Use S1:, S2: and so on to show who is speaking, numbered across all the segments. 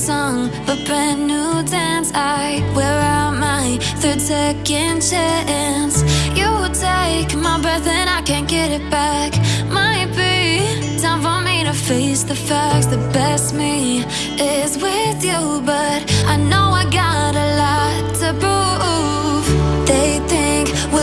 S1: song, a brand new dance. I wear out my third second chance. You take my breath and I can't get it back. Might be time for me to face the facts. The best me is with you, but I know.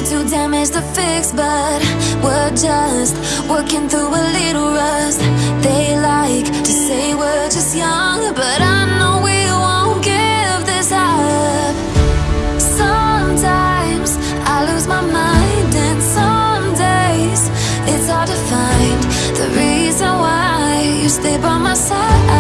S1: too damaged to fix, but we're just working through a little rust. They like to say we're just young, but I know we won't give this up. Sometimes I lose my mind, and some days it's hard to find the reason why you stay by my side.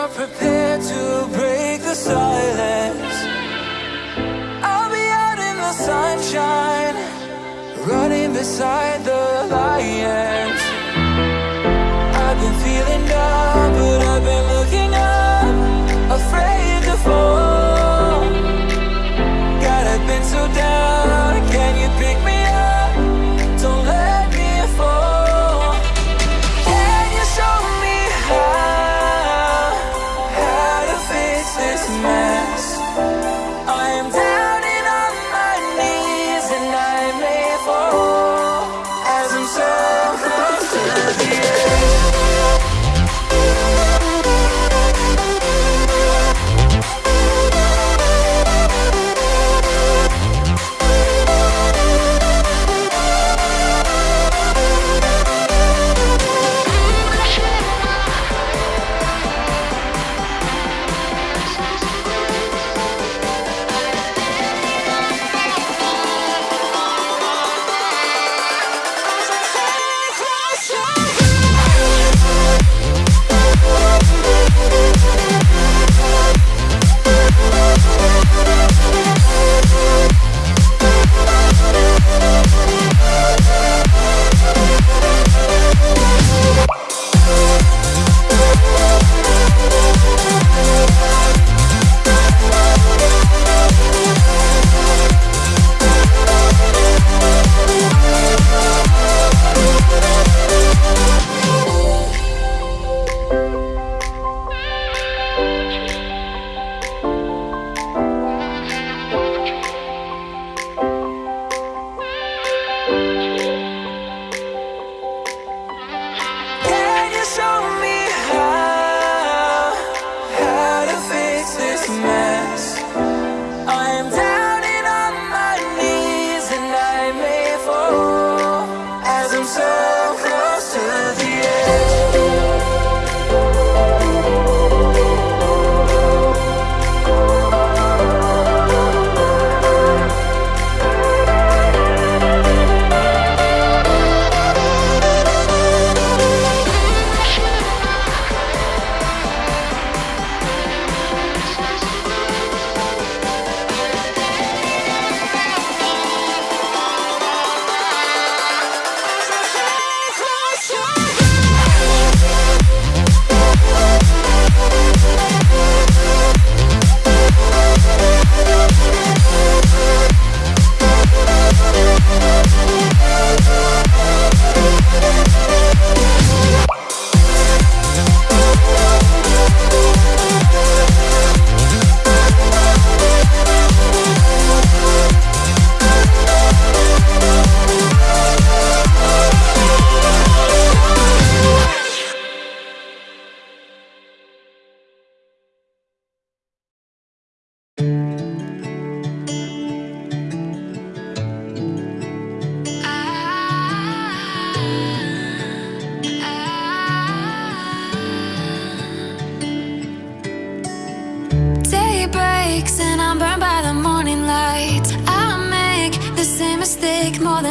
S2: are prepared to break the silence. I'll be out in the sunshine Running beside the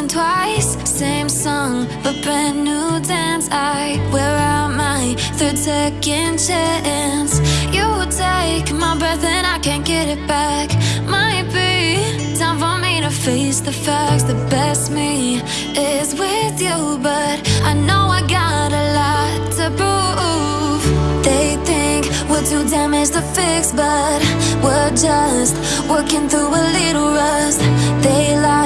S1: twice, same song, but brand new dance. I wear out my third second chance. You take my breath and I can't get it back. Might be time for me to face the facts. The best me is with you, but I know I got a lot to prove. They think we're too damaged to fix, but we're just working through a little rust. They like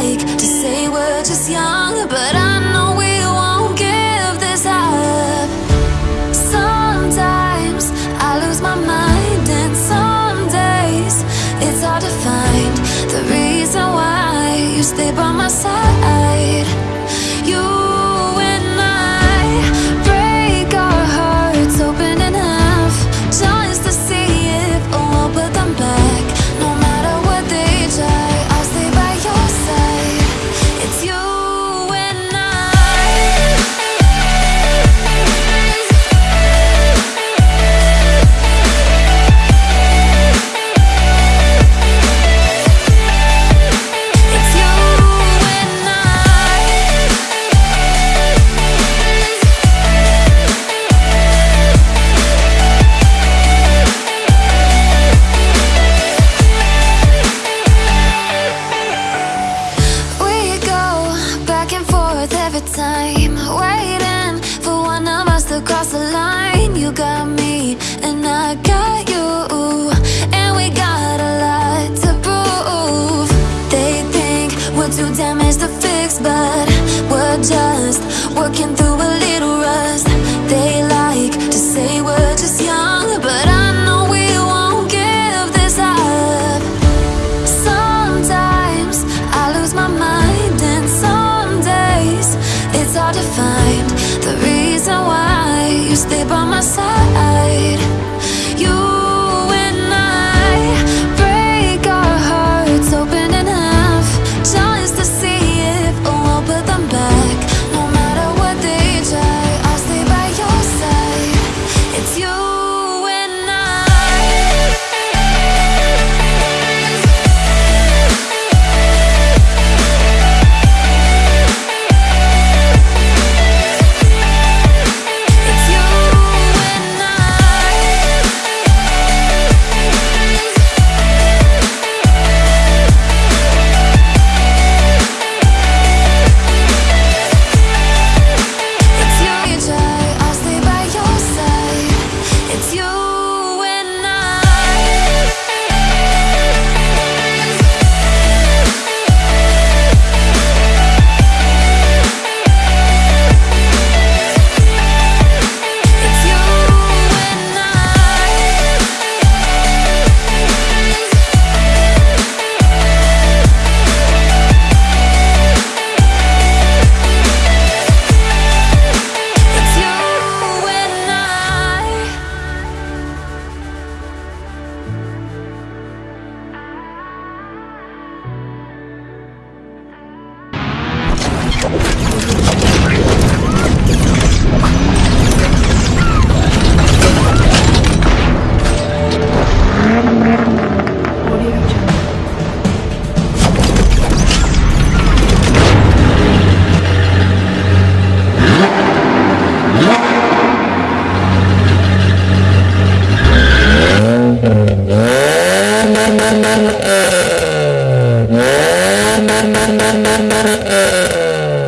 S1: waiting for one of us to cross the line. You got me, and I got you, and we got a lot to prove. They think we're too damaged to fix, but we're just working through a little rust. They like